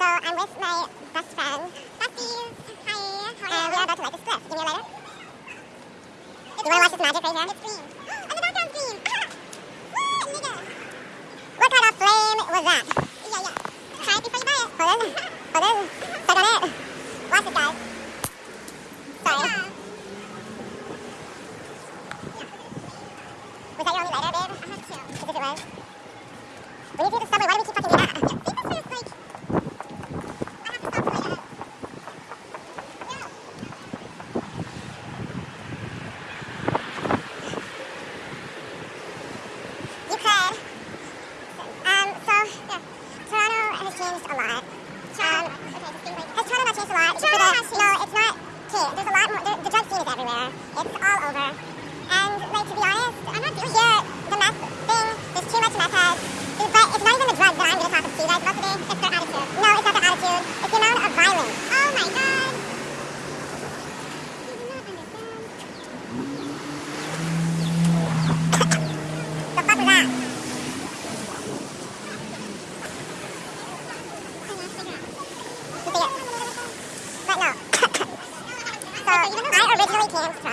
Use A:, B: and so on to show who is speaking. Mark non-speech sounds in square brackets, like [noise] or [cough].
A: I'm with my best friend. Besties. Hi. How are you? And we are about to light this bliss. Give me a lighter. You want to watch this magic right here? It's green. And [gasps] oh, the background's green. Ah! what, nigga? What kind of flame was that? Yeah, yeah. Try it before you buy it. Hold on. Hold on. Click on it. Watch it, guys. Sorry. Was that your only lighter, babe? I had two. As if it was. When you do the thanks a lot. cancer.